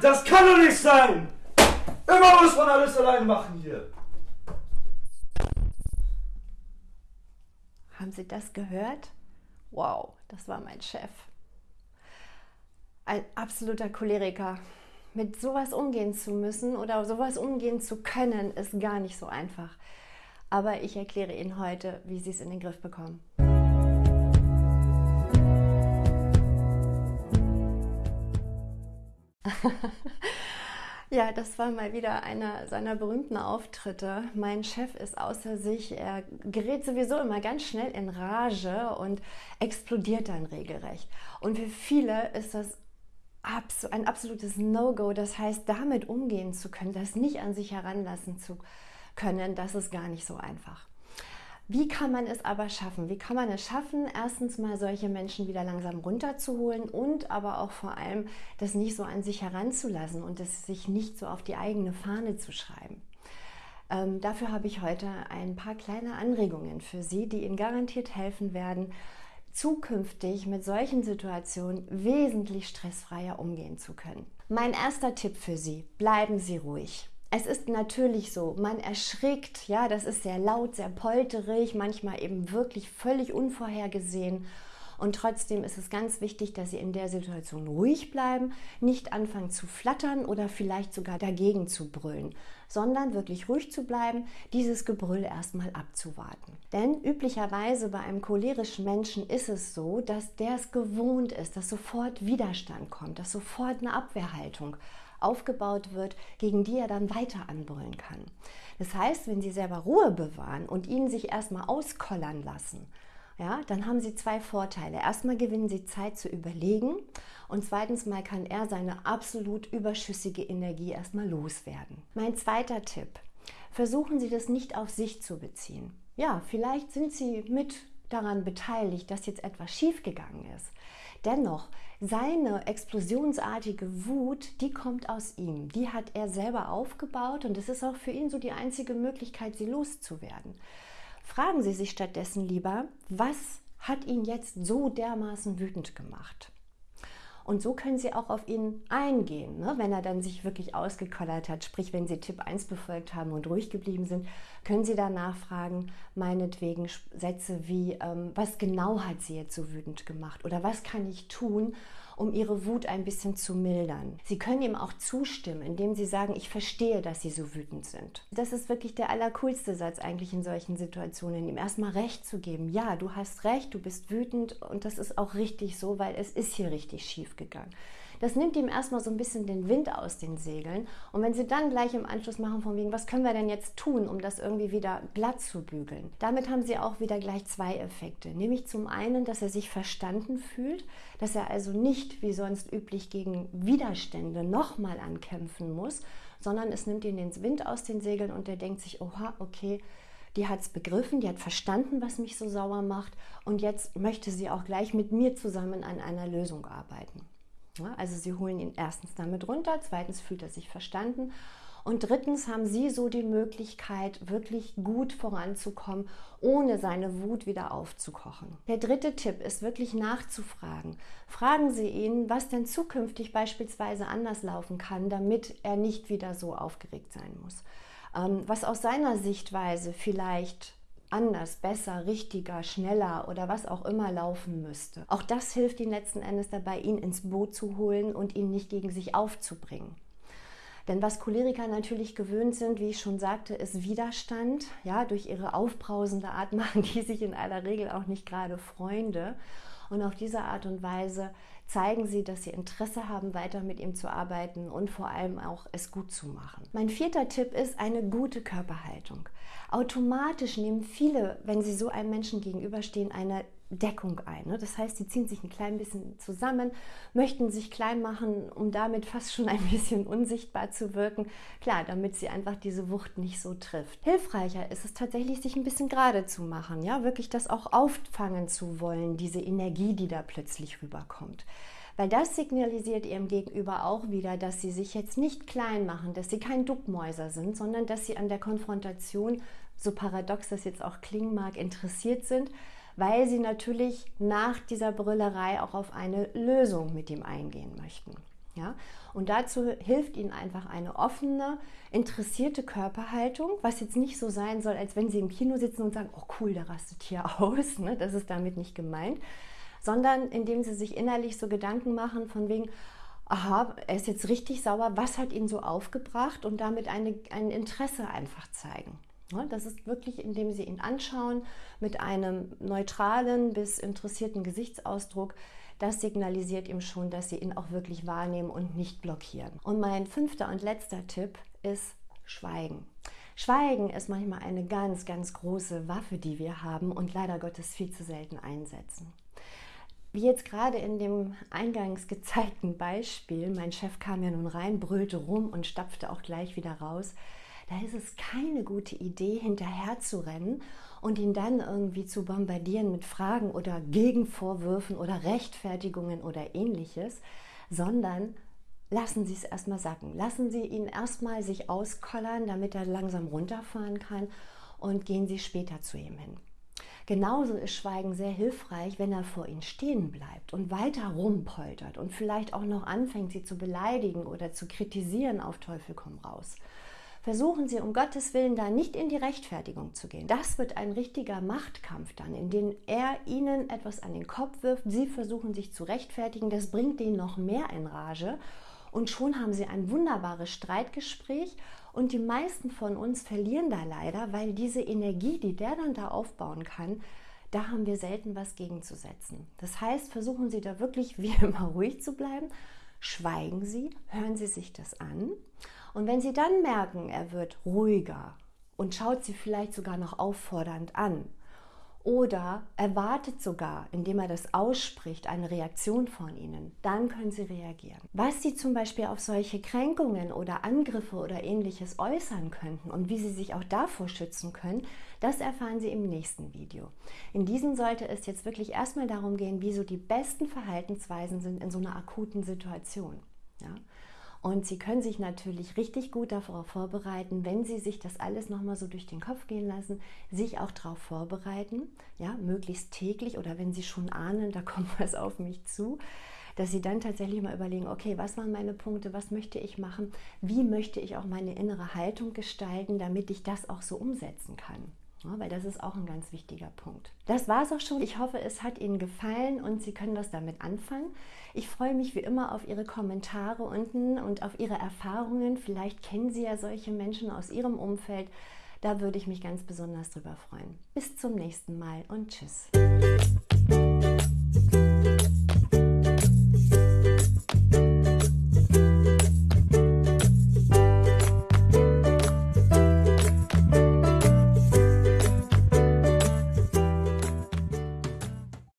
das kann doch nicht sein! Immer muss man alles alleine machen hier. Haben Sie das gehört? Wow, das war mein Chef. Ein absoluter Choleriker. Mit sowas umgehen zu müssen oder sowas umgehen zu können, ist gar nicht so einfach. Aber ich erkläre Ihnen heute, wie Sie es in den Griff bekommen. Ja, das war mal wieder einer seiner berühmten Auftritte. Mein Chef ist außer sich. Er gerät sowieso immer ganz schnell in Rage und explodiert dann regelrecht. Und für viele ist das ein absolutes No-Go. Das heißt, damit umgehen zu können, das nicht an sich heranlassen zu können, das ist gar nicht so einfach. Wie kann man es aber schaffen? Wie kann man es schaffen, erstens mal solche Menschen wieder langsam runterzuholen und aber auch vor allem das nicht so an sich heranzulassen und es sich nicht so auf die eigene Fahne zu schreiben? Ähm, dafür habe ich heute ein paar kleine Anregungen für Sie, die Ihnen garantiert helfen werden, zukünftig mit solchen Situationen wesentlich stressfreier umgehen zu können. Mein erster Tipp für Sie, bleiben Sie ruhig. Es ist natürlich so, man erschrickt, ja, das ist sehr laut, sehr polterig, manchmal eben wirklich völlig unvorhergesehen. Und trotzdem ist es ganz wichtig, dass Sie in der Situation ruhig bleiben, nicht anfangen zu flattern oder vielleicht sogar dagegen zu brüllen, sondern wirklich ruhig zu bleiben, dieses Gebrüll erstmal abzuwarten. Denn üblicherweise bei einem cholerischen Menschen ist es so, dass der es gewohnt ist, dass sofort Widerstand kommt, dass sofort eine Abwehrhaltung aufgebaut wird, gegen die er dann weiter anbrüllen kann. Das heißt, wenn Sie selber Ruhe bewahren und ihn sich erstmal auskollern lassen, ja, dann haben Sie zwei Vorteile. Erstmal gewinnen Sie Zeit zu überlegen und zweitens mal kann er seine absolut überschüssige Energie erstmal loswerden. Mein zweiter Tipp. Versuchen Sie das nicht auf sich zu beziehen. Ja, vielleicht sind Sie mit daran beteiligt, dass jetzt etwas schiefgegangen ist. Dennoch, seine explosionsartige Wut, die kommt aus ihm. Die hat er selber aufgebaut und es ist auch für ihn so die einzige Möglichkeit, sie loszuwerden. Fragen Sie sich stattdessen lieber, was hat ihn jetzt so dermaßen wütend gemacht? Und so können Sie auch auf ihn eingehen, ne? wenn er dann sich wirklich ausgekollert hat. Sprich, wenn Sie Tipp 1 befolgt haben und ruhig geblieben sind, können Sie danach fragen, meinetwegen Sätze wie, ähm, was genau hat Sie jetzt so wütend gemacht? Oder was kann ich tun, um ihre Wut ein bisschen zu mildern. Sie können ihm auch zustimmen, indem sie sagen, ich verstehe, dass sie so wütend sind. Das ist wirklich der allercoolste Satz eigentlich in solchen Situationen, ihm erstmal recht zu geben. Ja, du hast recht, du bist wütend und das ist auch richtig so, weil es ist hier richtig schief gegangen. Das nimmt ihm erstmal so ein bisschen den Wind aus den Segeln. Und wenn sie dann gleich im Anschluss machen, von wegen, was können wir denn jetzt tun, um das irgendwie wieder glatt zu bügeln? Damit haben sie auch wieder gleich zwei Effekte. Nämlich zum einen, dass er sich verstanden fühlt, dass er also nicht wie sonst üblich gegen Widerstände nochmal ankämpfen muss, sondern es nimmt ihn den Wind aus den Segeln und er denkt sich, oha, okay, die hat es begriffen, die hat verstanden, was mich so sauer macht und jetzt möchte sie auch gleich mit mir zusammen an einer Lösung arbeiten. Also sie holen ihn erstens damit runter, zweitens fühlt er sich verstanden und drittens haben Sie so die Möglichkeit, wirklich gut voranzukommen, ohne seine Wut wieder aufzukochen. Der dritte Tipp ist wirklich nachzufragen. Fragen Sie ihn, was denn zukünftig beispielsweise anders laufen kann, damit er nicht wieder so aufgeregt sein muss. Ähm, was aus seiner Sichtweise vielleicht anders, besser, richtiger, schneller oder was auch immer laufen müsste. Auch das hilft ihm letzten Endes dabei, ihn ins Boot zu holen und ihn nicht gegen sich aufzubringen. Denn was Choleriker natürlich gewöhnt sind, wie ich schon sagte, ist Widerstand. Ja, durch ihre aufbrausende Art machen die sich in aller Regel auch nicht gerade Freunde. Und auf diese Art und Weise zeigen sie, dass sie Interesse haben, weiter mit ihm zu arbeiten und vor allem auch es gut zu machen. Mein vierter Tipp ist eine gute Körperhaltung. Automatisch nehmen viele, wenn sie so einem Menschen gegenüberstehen, eine Deckung ein. Ne? Das heißt, sie ziehen sich ein klein bisschen zusammen, möchten sich klein machen, um damit fast schon ein bisschen unsichtbar zu wirken. Klar, damit sie einfach diese Wucht nicht so trifft. Hilfreicher ist es tatsächlich, sich ein bisschen gerade zu machen, ja, wirklich das auch auffangen zu wollen, diese Energie, die da plötzlich rüberkommt. Weil das signalisiert ihrem Gegenüber auch wieder, dass sie sich jetzt nicht klein machen, dass sie kein Duckmäuser sind, sondern dass sie an der Konfrontation, so paradox das jetzt auch klingen mag, interessiert sind weil sie natürlich nach dieser Brüllerei auch auf eine Lösung mit ihm eingehen möchten. Ja? Und dazu hilft Ihnen einfach eine offene, interessierte Körperhaltung, was jetzt nicht so sein soll, als wenn Sie im Kino sitzen und sagen, oh cool, der rastet hier aus. Ne? Das ist damit nicht gemeint. Sondern indem Sie sich innerlich so Gedanken machen von wegen, aha, er ist jetzt richtig sauer, was hat ihn so aufgebracht und damit eine, ein Interesse einfach zeigen. Das ist wirklich, indem Sie ihn anschauen mit einem neutralen bis interessierten Gesichtsausdruck. Das signalisiert ihm schon, dass Sie ihn auch wirklich wahrnehmen und nicht blockieren. Und mein fünfter und letzter Tipp ist Schweigen. Schweigen ist manchmal eine ganz, ganz große Waffe, die wir haben und leider Gottes viel zu selten einsetzen. Wie jetzt gerade in dem eingangs gezeigten Beispiel, mein Chef kam ja nun rein, brüllte rum und stapfte auch gleich wieder raus. Da ist es keine gute Idee, hinterher zu rennen und ihn dann irgendwie zu bombardieren mit Fragen oder Gegenvorwürfen oder Rechtfertigungen oder ähnliches, sondern lassen Sie es erstmal sacken. Lassen Sie ihn erstmal sich auskollern, damit er langsam runterfahren kann und gehen Sie später zu ihm hin. Genauso ist Schweigen sehr hilfreich, wenn er vor ihnen stehen bleibt und weiter rumpoltert und vielleicht auch noch anfängt, sie zu beleidigen oder zu kritisieren auf Teufel komm raus. Versuchen Sie um Gottes Willen da nicht in die Rechtfertigung zu gehen. Das wird ein richtiger Machtkampf dann, in dem er Ihnen etwas an den Kopf wirft, Sie versuchen sich zu rechtfertigen, das bringt den noch mehr in Rage. Und schon haben Sie ein wunderbares Streitgespräch. Und die meisten von uns verlieren da leider, weil diese Energie, die der dann da aufbauen kann, da haben wir selten was gegenzusetzen. Das heißt, versuchen Sie da wirklich wie immer ruhig zu bleiben, schweigen Sie, hören Sie sich das an. Und wenn Sie dann merken, er wird ruhiger und schaut Sie vielleicht sogar noch auffordernd an oder erwartet sogar, indem er das ausspricht, eine Reaktion von Ihnen, dann können Sie reagieren. Was Sie zum Beispiel auf solche Kränkungen oder Angriffe oder ähnliches äußern könnten und wie Sie sich auch davor schützen können, das erfahren Sie im nächsten Video. In diesem sollte es jetzt wirklich erstmal darum gehen, wie so die besten Verhaltensweisen sind in so einer akuten Situation. Ja? Und Sie können sich natürlich richtig gut darauf vorbereiten, wenn Sie sich das alles nochmal so durch den Kopf gehen lassen, sich auch darauf vorbereiten, ja, möglichst täglich oder wenn Sie schon ahnen, da kommt was auf mich zu, dass Sie dann tatsächlich mal überlegen, okay, was waren meine Punkte, was möchte ich machen, wie möchte ich auch meine innere Haltung gestalten, damit ich das auch so umsetzen kann. Ja, weil das ist auch ein ganz wichtiger Punkt. Das war es auch schon. Ich hoffe, es hat Ihnen gefallen und Sie können was damit anfangen. Ich freue mich wie immer auf Ihre Kommentare unten und auf Ihre Erfahrungen. Vielleicht kennen Sie ja solche Menschen aus Ihrem Umfeld. Da würde ich mich ganz besonders drüber freuen. Bis zum nächsten Mal und tschüss.